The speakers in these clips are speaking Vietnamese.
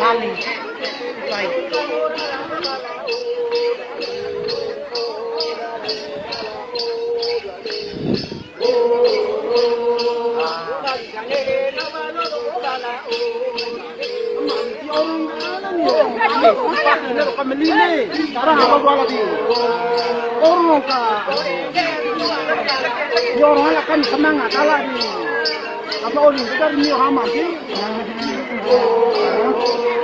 valid life. Orang akan semangat alami. apa orang kita ni hama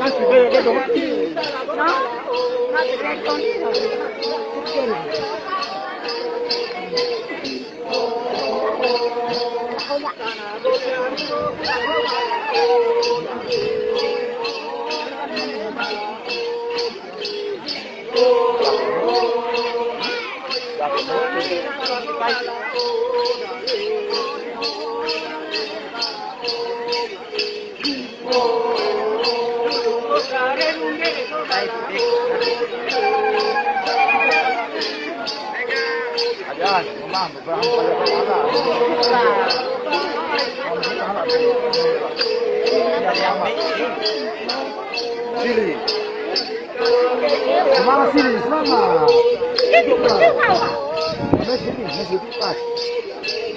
kan samanga kala di apa oli betar ni hama di Iya, benar din natin. Nagas be ke Aliás, vamos lá, vamos fazer uma Sili. Semana Sili, semana. Semana Sili, semana Sili, semana Sili.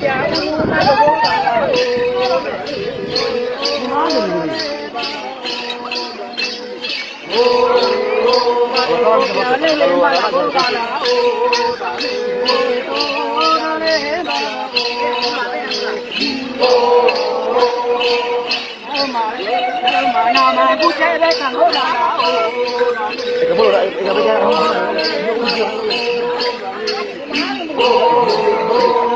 Ikaw mo, ikaw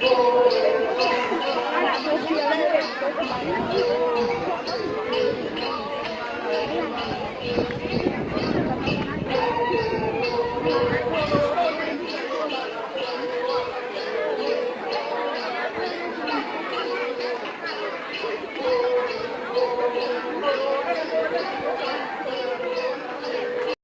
Thank you.